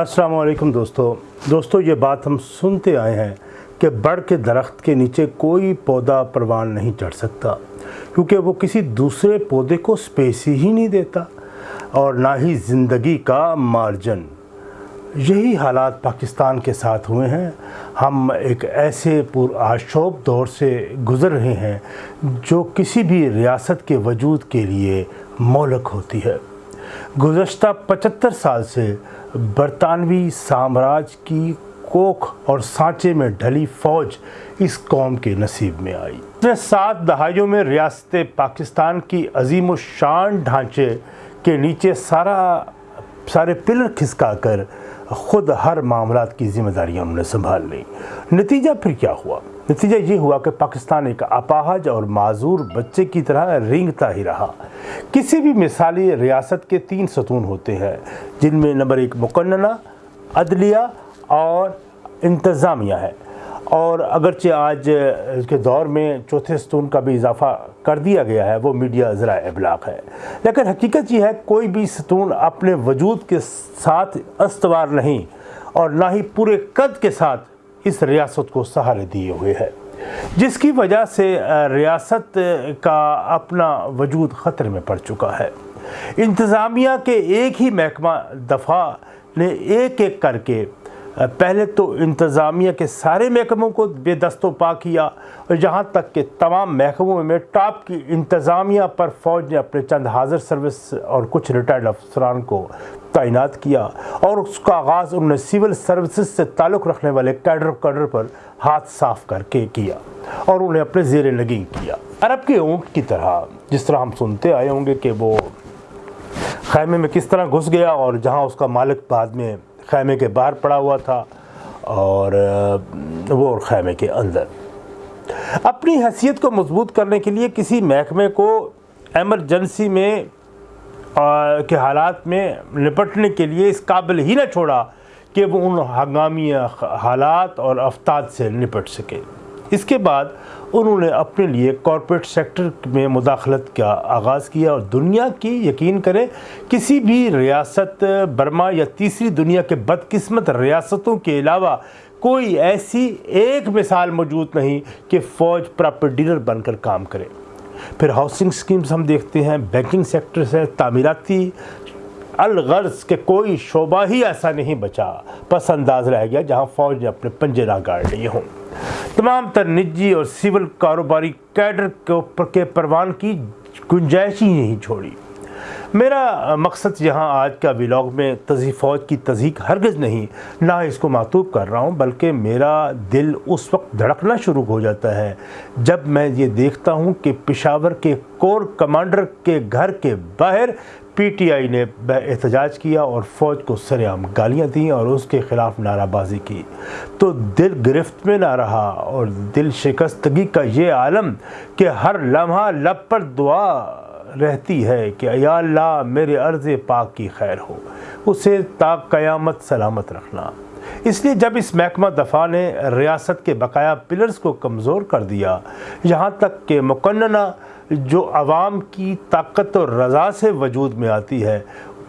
السلام علیکم دوستو۔ دوستو، یہ بات ہم سنتے آئے ہیں کہ بڑھ کے درخت کے نیچے کوئی پودا پروان نہیں چڑھ سکتا، کیونکہ وہ کسی دوسرے پودے کو سپیس ہی نہیں دیتا اور نہ ہی زندگی کا مارجن۔ یہی حالات پاکستان کے ساتھ ہوئے ہیں۔ ہم ایک ایسے پر آشوب دور سے گزر رہے ہیں جو کسی بھی ریاست کے وجود کے لیے مولک ہوتی ہے۔ گزشتہ پچہتر سال سے برطانوی سامراج کی کوکھ اور سانچے میں ڈھلی فوج اس قوم کے نصیب میں آئی۔ نے سات دہائیوں میں ریاست پاکستان کی عظیم و شان ڈھانچے کے نیچے سارا سارے پلر کھسکا کر خود ہر معاملات کی ذمہ داریاں انہوں نے سنبھال لی نتیجہ پھر کیا ہوا؟ نتیجہ یہ ہوا کہ پاکستان ایک اپاہج اور معذور بچے کی طرح رینگتا ہی رہا۔ کسی بھی مثالی ریاست کے تین ستون ہوتے ہیں، جن میں نمبر ایک مقننہ، عدلیہ اور انتظامیہ ہے۔ اور اگرچہ آج کے دور میں چوتھے ستون کا بھی اضافہ کر دیا گیا ہے، وہ میڈیا ذرائع ابلاغ ہے۔ لیکن حقیقت یہ ہے، کوئی بھی ستون اپنے وجود کے ساتھ استوار نہیں اور نہ ہی پورے قد کے ساتھ اس ریاست کو سہارے دیے ہوئے ہے۔ جس کی وجہ سے ریاست کا اپنا وجود خطر میں پڑ چکا ہے۔ انتظامیہ کے ایک ہی محکمہ دفاع نے ایک ایک کر کے پہلے تو انتظامیہ کے سارے محکموں کو بے دست و پا کیا اور جہاں تک کہ تمام محکموں میں ٹاپ کی انتظامیہ پر فوج نے اپنے چند حاضر سروس اور کچھ ریٹائرڈ افسران کو تعینات کیا اور اس کا آغاز انہوں نے سول سروسز سے تعلق رکھنے والے کیڈر کیڈر پر ہاتھ صاف کر کے کیا اور انہیں اپنے زیر نگین کیا۔ عرب کے اونٹ کی طرح، جس طرح ہم سنتے آئے ہوں گے کہ وہ خیمے میں کس طرح گھس گیا اور جہاں اس کا مالک بعد میں خیمے کے باہر پڑا ہوا تھا اور وہ خیمے کے اندر۔ اپنی حیثیت کو مضبوط کرنے کے لیے کسی محکمے کو ایمرجنسی میں کے حالات میں نپٹنے کے لیے اس قابل ہی نہ چھوڑا کہ وہ ان ہنگامی حالات اور افتاد سے نپٹ سکے۔ اس کے بعد انہوں نے اپنے لیے کارپوریٹ سیکٹر میں مداخلت کا آغاز کیا اور دنیا کی یقین کریں کسی بھی ریاست برما یا تیسری دنیا کے بدقسمت ریاستوں کے علاوہ کوئی ایسی ایک مثال موجود نہیں کہ فوج پراپر ڈیلر بن کر کام کرے۔ پھر ہاؤسنگ سکیمز ہم دیکھتے ہیں بینکنگ سیکٹر سے تعمیراتی الغرض کہ کوئی شعبہ ہی ایسا نہیں بچا، پس انداز رہ گیا جہاں فوج نے اپنے پنجے نہ گاڑ لیے ہوں۔ تمام تر نجی اور سول کاروباری کیڈر کے پروان کی گنجائش ہی نہیں چھوڑی۔ میرا مقصد یہاں آج کا ولاگ میں تزی فوج کی تزیق ہرگز نہیں، نہ اس کو معطوب کر رہا ہوں، بلکہ میرا دل اس وقت دھڑکنا شروع ہو جاتا ہے جب میں یہ دیکھتا ہوں کہ پشاور کے کور کمانڈر کے گھر کے باہر پی ٹی آئی نے احتجاج کیا اور فوج کو سر عام گالیاں دیں اور اس کے خلاف نعرہ بازی کی۔ تو دل گرفت میں نہ رہا اور دل شکستگی کا یہ عالم کہ ہر لمحہ لب پر دعا رہتی ہے کہ یا اللہ میرے عرض پاک کی خیر ہو۔ اسے تا قیامت سلامت رکھنا۔ اس لیے جب اس محکمہ دفاع نے ریاست کے بقایا پلرز کو کمزور کر دیا، یہاں تک کہ مقننہ جو عوام کی طاقت اور رضا سے وجود میں آتی ہے،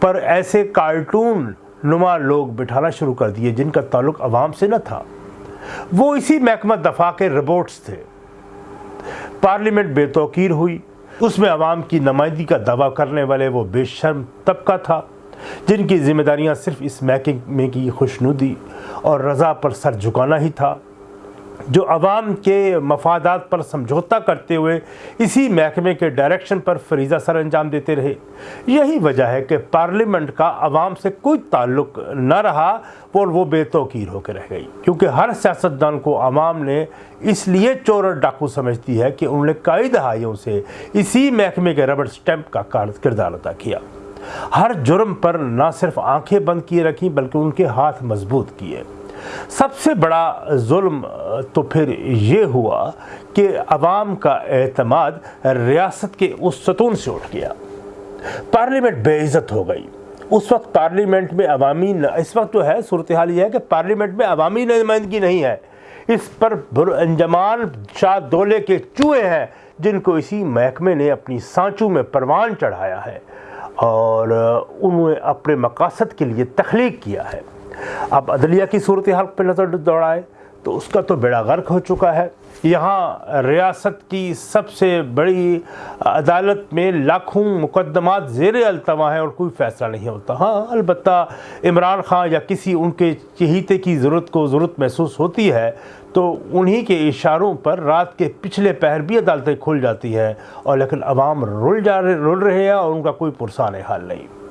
پر ایسے کارٹون نما لوگ بٹھانا شروع کر دیے جن کا تعلق عوام سے نہ تھا۔ وہ اسی محکمہ دفاع کے رپورٹس تھے۔ پارلیمنٹ بے توقیر ہوئی۔ اس میں عوام کی نمائندگی کا دعویٰ کرنے والے وہ بے شرم طبقہ تھا، جن کی ذمہ داریاں صرف اس محکمے کی خوشنودی اور رضا پر سر جھکانا ہی تھا۔ جو عوام کے مفادات پر سمجھوتا کرتے ہوئے اسی محکمے کے ڈائریکشن پر فریضہ سر انجام دیتے رہے۔ یہی وجہ ہے کہ پارلیمنٹ کا عوام سے کوئی تعلق نہ رہا اور وہ بے توقیر ہو کے رہ گئی۔ کیونکہ ہر سیاستدان کو عوام نے اس لیے چور اور ڈاکو سمجھتی ہے کہ انہوں نے کئی دہائیوں سے اسی محکمے کے ربڑ سٹیمپ کا کردار ادا کیا۔ ہر جرم پر نہ صرف آنکھیں بند کیے رکھیں بلکہ ان کے ہاتھ مضبوط کیے۔ سب سے بڑا ظلم تو پھر یہ ہوا کہ عوام کا اعتماد ریاست کے اس ستون سے اٹھ گیا۔ پارلیمنٹ بے عزت ہو گئی۔ اس وقت پارلیمنٹ میں عوامی اس وقت تو ہے، صورتحال یہ ہے کہ پارلیمنٹ میں عوامی نمائندگی نہیں ہے۔ اس پر انجمان شاہ دولے کے چوہے ہیں، جن کو اسی محکمے نے اپنی سانچوں میں پروان چڑھایا ہے اور انہوں نے اپنے مقاصد کے لیے تخلیق کیا ہے۔ اب عدلیہ کی صورتحال پہ نظر دوڑائے تو اس کا تو بیڑا غرق ہو چکا ہے۔ یہاں ریاست کی سب سے بڑی عدالت میں لاکھوں مقدمات زیر التوا ہیں اور کوئی فیصلہ نہیں ہوتا۔ ہاں البتہ عمران خان یا کسی ان کے چہیتے کی ضرورت کو ضرورت محسوس ہوتی ہے تو انہی کے اشاروں پر رات کے پچھلے پہر بھی عدالتیں کھل جاتی ہیں اور لیکن عوام رول جا رہے رول رہے ہیں اور ان کا کوئی پرسان حال نہیں۔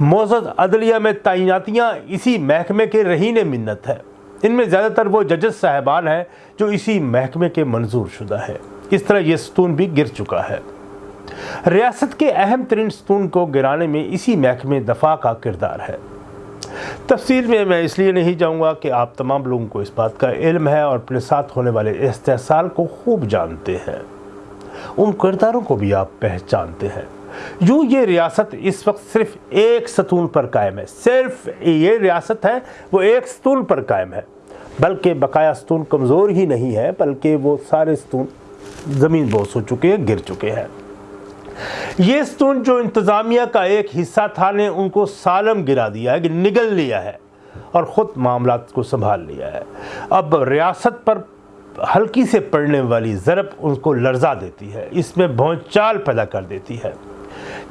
موزد عدلیہ میں تعیناتیاں اسی محکمے کے رہین منت ہے ان میں زیادہ تر وہ ججز صاحبان ہیں جو اسی محکمے کے منظور شدہ ہے اس طرح یہ ستون بھی گر چکا ہے۔ ریاست کے اہم ترین ستون کو گرانے میں اسی محکمے دفاع کا کردار ہے۔ تفصیل میں میں اس لیے نہیں جاؤں گا کہ آپ تمام لوگوں کو اس بات کا علم ہے اور اپنے ساتھ ہونے والے استحصال کو خوب جانتے ہیں۔ ان کرداروں کو بھی آپ پہچانتے ہیں۔ یوں یہ ریاست اس وقت صرف ایک ستون پر قائم ہے، صرف یہ ریاست ہے، وہ ایک ستون پر قائم ہے۔ بلکہ بقایا ستون کمزور ہی نہیں ہے، بلکہ وہ سارے ستون زمین بوس ہو چکے ہیں، گر چکے ہیں۔ یہ ستون جو انتظامیہ کا ایک حصہ تھا، نے ان کو سالم گرا دیا ہے کہ نگل لیا ہے اور خود معاملات کو سنبھال لیا ہے۔ اب ریاست پر ہلکی سے پڑنے والی ضرب ان کو لرزا دیتی ہے، اس میں چال پیدا کر دیتی ہے۔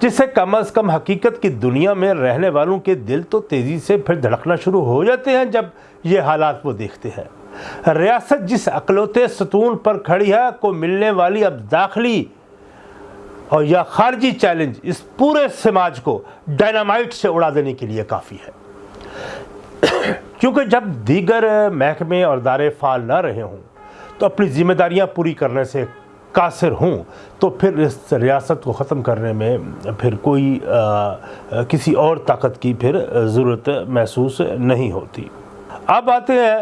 جس سے کم از کم حقیقت کی دنیا میں رہنے والوں کے دل تو تیزی سے پھر دھڑکنا شروع ہو جاتے ہیں جب یہ حالات وہ دیکھتے ہیں۔ ریاست جس اقلوتے ستون پر کھڑی ہے، کو ملنے والی اب داخلی اور یا خارجی چیلنج اس پورے سماج کو ڈائنامائٹ سے اڑا دینے کے لیے کافی ہے۔ کیونکہ جب دیگر محکمے اور دارے فعال نہ رہے ہوں، تو اپنی ذمہ داریاں پوری کرنے سے قاصر ہوں، تو پھر اس ریاست کو ختم کرنے میں پھر کوئی کسی اور طاقت کی پھر ضرورت محسوس نہیں ہوتی۔ اب آتے ہیں،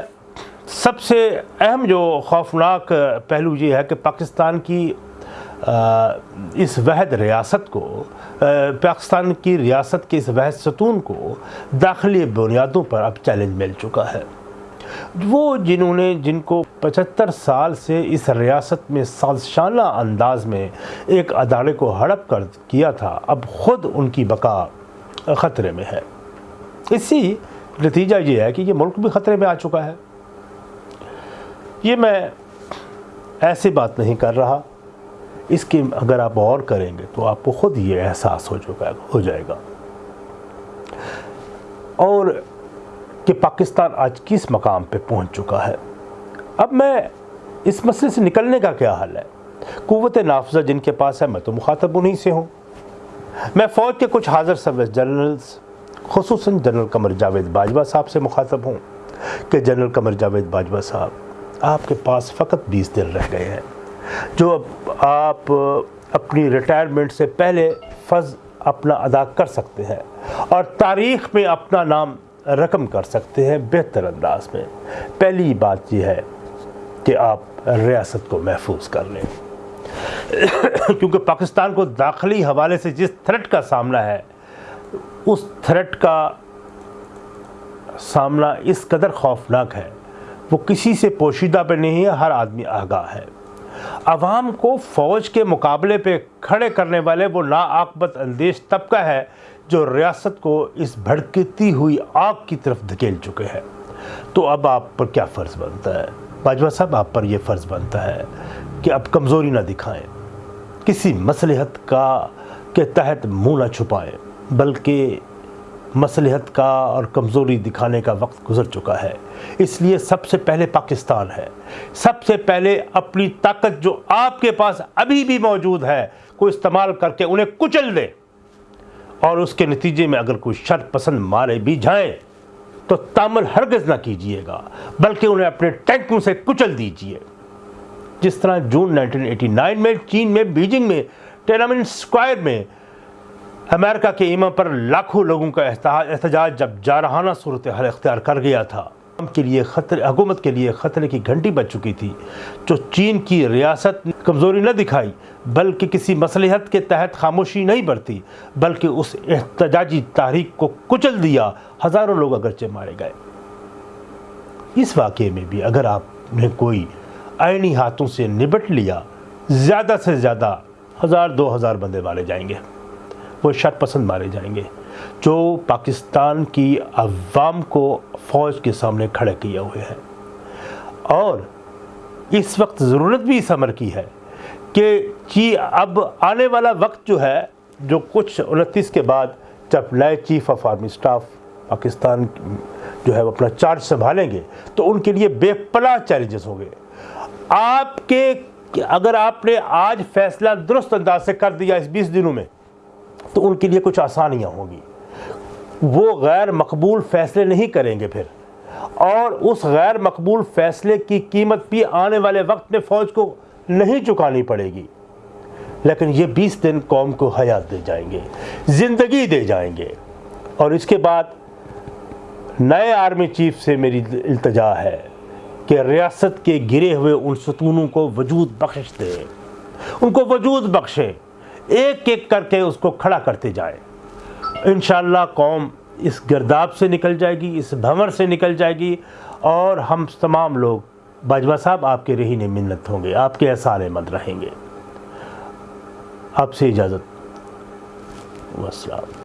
سب سے اہم جو خوفناک پہلو یہ ہے کہ پاکستان کی اس وحد ریاست کو پاکستان کی ریاست کے اس وحد ستون کو داخلی بنیادوں پر اب چیلنج مل چکا ہے۔ وہ جنہوں نے جن کو پچہتر سال سے اس ریاست میں سازشانہ انداز میں ایک ادارے کو ہڑپ کر کیا تھا، اب خود ان کی بقا خطرے میں ہے۔ اسی نتیجہ یہ ہے کہ یہ ملک بھی خطرے میں آ چکا ہے۔ یہ میں ایسی بات نہیں کر رہا۔ اس کی اگر آپ اور کریں گے تو آپ کو خود یہ احساس ہو چکا ہو جائے گا۔ اور کہ پاکستان آج کس مقام پہ پہنچ چکا ہے۔ اب میں اس مسئلے سے نکلنے کا کیا حل ہے؟ قوت نافذہ جن کے پاس ہے، میں تو مخاطب انہی سے ہوں۔ میں فوج کے کچھ حاضر سروس جنرلز، خصوصاً جنرل قمر جاوید باجوہ صاحب سے مخاطب ہوں کہ جنرل قمر جاوید باجوہ صاحب، آپ کے پاس فقط بیس دن رہ گئے ہیں۔ جو اب آپ اپنی ریٹائرمنٹ سے پہلے فض اپنا ادا کر سکتے ہیں اور تاریخ میں اپنا نام رقم کر سکتے ہیں بہتر انداز میں۔ پہلی بات یہ ہے کہ آپ ریاست کو محفوظ کر لیں۔ کیونکہ پاکستان کو داخلی حوالے سے جس تھرٹ کا سامنا ہے، اس تھرٹ کا سامنا اس قدر خوفناک ہے۔ وہ کسی سے پوشیدہ پہ نہیں ہے، ہر آدمی آگاہ ہے۔ عوام کو فوج کے مقابلے پہ کھڑے کرنے والے وہ ناعقبت اندیش طبقہ ہے جو ریاست کو اس بھڑکتی ہوئی آگ کی طرف دھکیل چکے ہیں۔ تو اب آپ پر کیا فرض بنتا ہے؟ باجوہ صاحب، آپ پر یہ فرض بنتا ہے کہ اب کمزوری نہ دکھائیں۔ کسی مصلحت کا کے تحت منہ نہ چھپائیں، بلکہ مصلحت کا اور کمزوری دکھانے کا وقت گزر چکا ہے۔ اس لیے سب سے پہلے پاکستان ہے۔ سب سے پہلے اپنی طاقت جو آپ کے پاس ابھی بھی موجود ہے، کو استعمال کر کے انہیں کچل دیں اور اس کے نتیجے میں اگر کوئی شر پسند مارے بھی جائیں تو تامل ہرگز نہ کیجیے گا، بلکہ انہیں اپنے ٹینکوں سے کچل دیجیے۔ جس طرح جون 1989 میں، چین میں، بیجنگ میں ٹینامن سکوائر میں امریکہ کے ایما پر لاکھوں لوگوں کا احتجاج جب جارحانہ صورتحال اختیار کر گیا تھا۔ کے لیے خطر حکومت کے لیے خطرے کی گھنٹی بچ چکی تھی، جو چین کی ریاست کمزوری نہ دکھائی، بلکہ کسی مصلحت کے تحت خاموشی نہیں برتی، بلکہ اس احتجاجی تحریک کو کچل دیا۔ ہزاروں لوگ اگرچہ مارے گئے۔ اس واقعے میں بھی اگر آپ نے کوئی آئینی ہاتھوں سے نبٹ لیا، زیادہ سے زیادہ ہزار، دو ہزار بندے مارے جائیں گے۔ وہ شر پسند مارے جائیں گے۔ جو پاکستان کی عوام کو فوج کے سامنے کھڑے کیے ہوئے ہیں۔ اور اس وقت ضرورت بھی اس عمر کی ہے کہ جی اب آنے والا وقت جو ہے، جو کچھ انتیس کے بعد جب نئے chief of army staff Pakistan جو ہے اپنا چارج سنبھالیں گے، تو ان کے لیے بے پناہ چیلنجز ہوں گے۔ آپ کے، اگر آپ نے آج فیصلہ درست انداز سے کر دیا اس بیس دنوں میں، تو ان کے لیے کچھ آسانیاں ہوں گی۔ وہ غیر مقبول فیصلے نہیں کریں گے پھر۔ اور اس غیر مقبول فیصلے کی قیمت بھی آنے والے وقت میں فوج کو نہیں چکانی پڑے گی۔ لیکن یہ بیس دن قوم کو حیات دے جائیں گے، زندگی دے جائیں گے۔ اور اس کے بعد نئے آرمی چیف سے میری التجا ہے کہ ریاست کے گرے ہوئے ان ستونوں کو وجود بخش دے۔ ان کو وجود بخشے، ایک ایک کر کے اس کو کھڑا کرتے جائے انشاءاللہ قوم اس گرداب سے نکل جائے گی، اس بھنور سے نکل جائے گی اور ہم تمام لوگ باجوہ صاحب آپ کے رہی منت ہوں گے، آپ کے احسان مند رہیں گے۔ آپ سے اجازت۔ والسلام